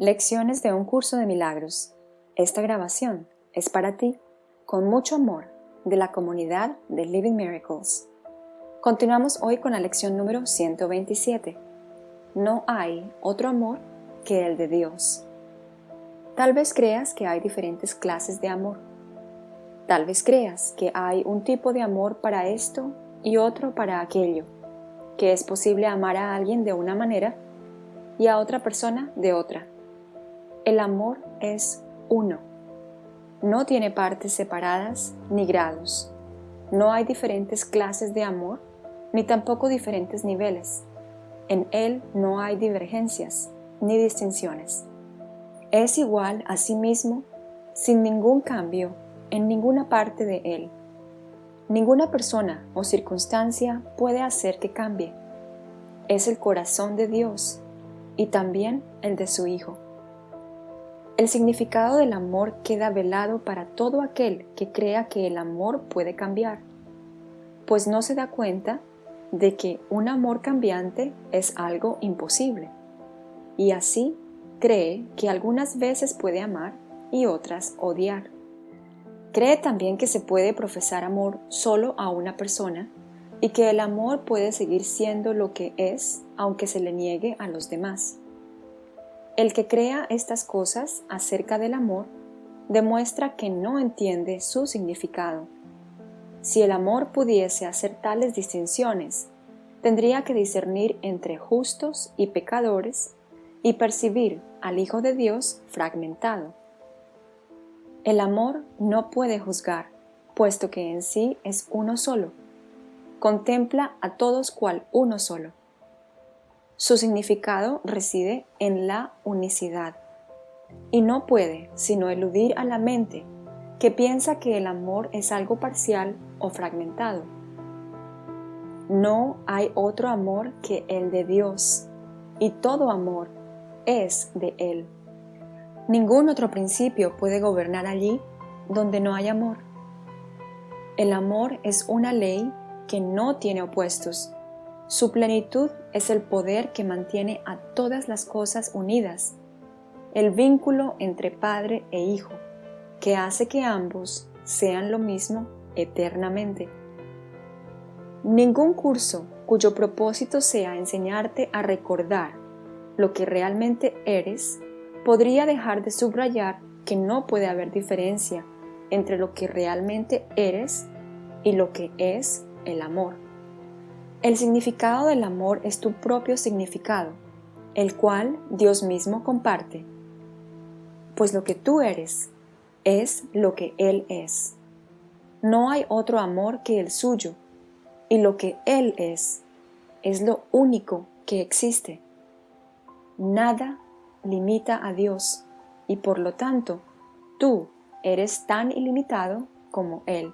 Lecciones de un curso de milagros. Esta grabación es para ti, con mucho amor, de la comunidad de Living Miracles. Continuamos hoy con la lección número 127. No hay otro amor que el de Dios. Tal vez creas que hay diferentes clases de amor. Tal vez creas que hay un tipo de amor para esto y otro para aquello, que es posible amar a alguien de una manera y a otra persona de otra. El amor es uno. No tiene partes separadas ni grados. No hay diferentes clases de amor, ni tampoco diferentes niveles. En él no hay divergencias ni distinciones. Es igual a sí mismo, sin ningún cambio en ninguna parte de él. Ninguna persona o circunstancia puede hacer que cambie. Es el corazón de Dios y también el de su Hijo. El significado del amor queda velado para todo aquel que crea que el amor puede cambiar, pues no se da cuenta de que un amor cambiante es algo imposible, y así cree que algunas veces puede amar y otras odiar. Cree también que se puede profesar amor solo a una persona y que el amor puede seguir siendo lo que es aunque se le niegue a los demás. El que crea estas cosas acerca del amor demuestra que no entiende su significado. Si el amor pudiese hacer tales distinciones, tendría que discernir entre justos y pecadores y percibir al Hijo de Dios fragmentado. El amor no puede juzgar, puesto que en sí es uno solo. Contempla a todos cual uno solo. Su significado reside en la unicidad y no puede sino eludir a la mente que piensa que el amor es algo parcial o fragmentado. No hay otro amor que el de Dios y todo amor es de Él. Ningún otro principio puede gobernar allí donde no hay amor. El amor es una ley que no tiene opuestos. Su plenitud es el poder que mantiene a todas las cosas unidas, el vínculo entre Padre e Hijo, que hace que ambos sean lo mismo eternamente. Ningún curso cuyo propósito sea enseñarte a recordar lo que realmente eres podría dejar de subrayar que no puede haber diferencia entre lo que realmente eres y lo que es el amor. El significado del amor es tu propio significado, el cual Dios mismo comparte, pues lo que tú eres es lo que Él es. No hay otro amor que el suyo, y lo que Él es es lo único que existe. Nada limita a Dios y por lo tanto tú eres tan ilimitado como Él.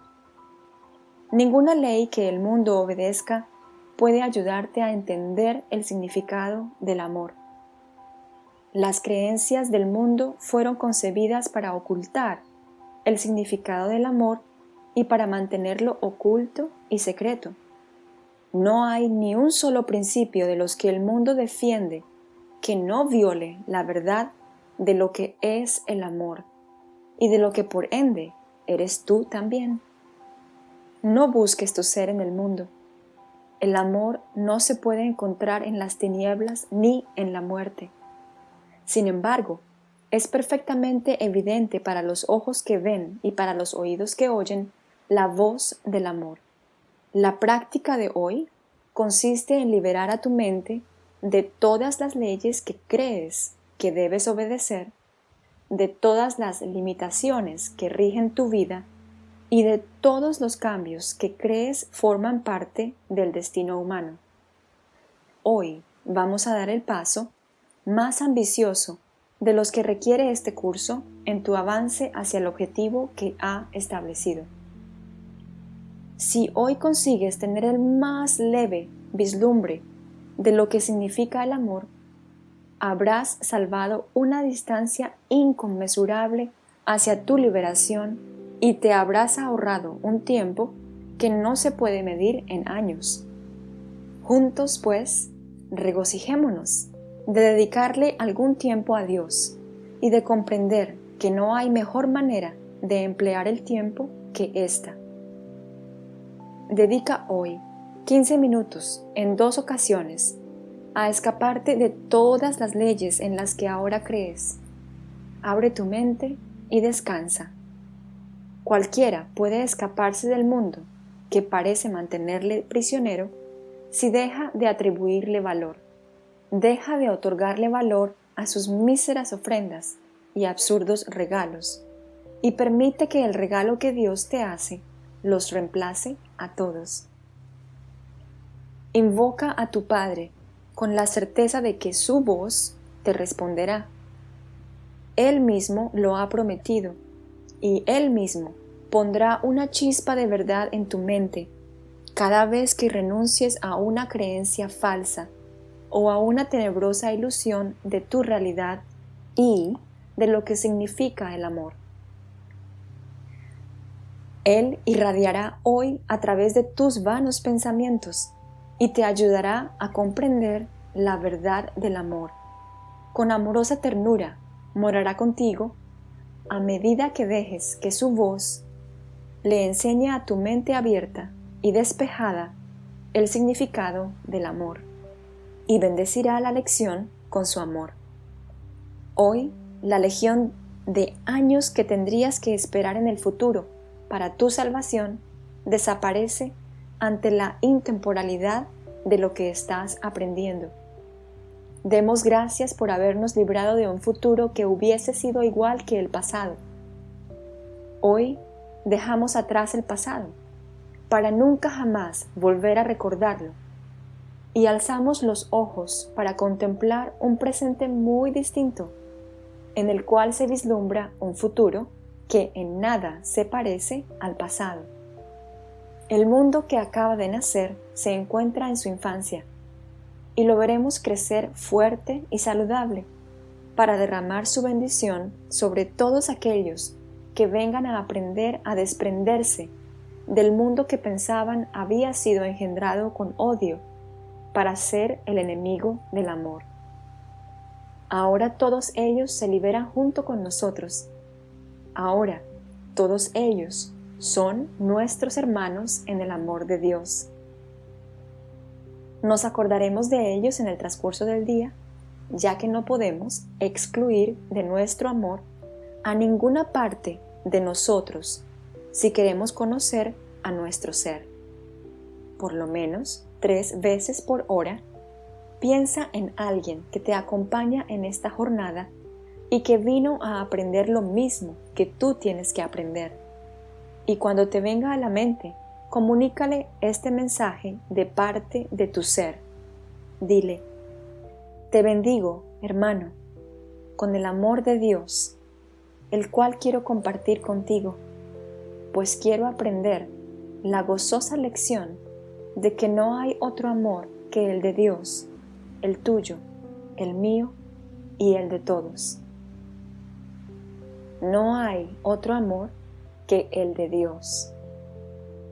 Ninguna ley que el mundo obedezca puede ayudarte a entender el significado del amor. Las creencias del mundo fueron concebidas para ocultar el significado del amor y para mantenerlo oculto y secreto. No hay ni un solo principio de los que el mundo defiende que no viole la verdad de lo que es el amor y de lo que por ende eres tú también. No busques tu ser en el mundo. El amor no se puede encontrar en las tinieblas ni en la muerte. Sin embargo, es perfectamente evidente para los ojos que ven y para los oídos que oyen la voz del amor. La práctica de hoy consiste en liberar a tu mente de todas las leyes que crees que debes obedecer, de todas las limitaciones que rigen tu vida y de todos los cambios que crees forman parte del destino humano. Hoy vamos a dar el paso más ambicioso de los que requiere este curso en tu avance hacia el objetivo que ha establecido. Si hoy consigues tener el más leve vislumbre de lo que significa el amor, habrás salvado una distancia inconmensurable hacia tu liberación y te habrás ahorrado un tiempo que no se puede medir en años. Juntos, pues, regocijémonos de dedicarle algún tiempo a Dios y de comprender que no hay mejor manera de emplear el tiempo que esta. Dedica hoy 15 minutos en dos ocasiones a escaparte de todas las leyes en las que ahora crees. Abre tu mente y descansa. Cualquiera puede escaparse del mundo que parece mantenerle prisionero si deja de atribuirle valor, deja de otorgarle valor a sus míseras ofrendas y absurdos regalos, y permite que el regalo que Dios te hace los reemplace a todos. Invoca a tu Padre con la certeza de que su voz te responderá. Él mismo lo ha prometido y Él mismo pondrá una chispa de verdad en tu mente cada vez que renuncies a una creencia falsa o a una tenebrosa ilusión de tu realidad y de lo que significa el amor. Él irradiará hoy a través de tus vanos pensamientos y te ayudará a comprender la verdad del amor. Con amorosa ternura morará contigo a medida que dejes que su voz le enseñe a tu mente abierta y despejada el significado del amor y bendecirá la lección con su amor. Hoy, la legión de años que tendrías que esperar en el futuro para tu salvación desaparece ante la intemporalidad de lo que estás aprendiendo. Demos gracias por habernos librado de un futuro que hubiese sido igual que el pasado. Hoy dejamos atrás el pasado, para nunca jamás volver a recordarlo, y alzamos los ojos para contemplar un presente muy distinto, en el cual se vislumbra un futuro que en nada se parece al pasado. El mundo que acaba de nacer se encuentra en su infancia y lo veremos crecer fuerte y saludable para derramar su bendición sobre todos aquellos que vengan a aprender a desprenderse del mundo que pensaban había sido engendrado con odio para ser el enemigo del amor. Ahora todos ellos se liberan junto con nosotros. Ahora todos ellos son nuestros hermanos en el amor de Dios. Nos acordaremos de ellos en el transcurso del día, ya que no podemos excluir de nuestro amor a ninguna parte de nosotros si queremos conocer a nuestro ser. Por lo menos tres veces por hora, piensa en alguien que te acompaña en esta jornada y que vino a aprender lo mismo que tú tienes que aprender y cuando te venga a la mente, comunícale este mensaje de parte de tu ser. Dile, te bendigo, hermano, con el amor de Dios, el cual quiero compartir contigo, pues quiero aprender la gozosa lección de que no hay otro amor que el de Dios, el tuyo, el mío y el de todos. No hay otro amor que el de Dios.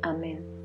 Amén.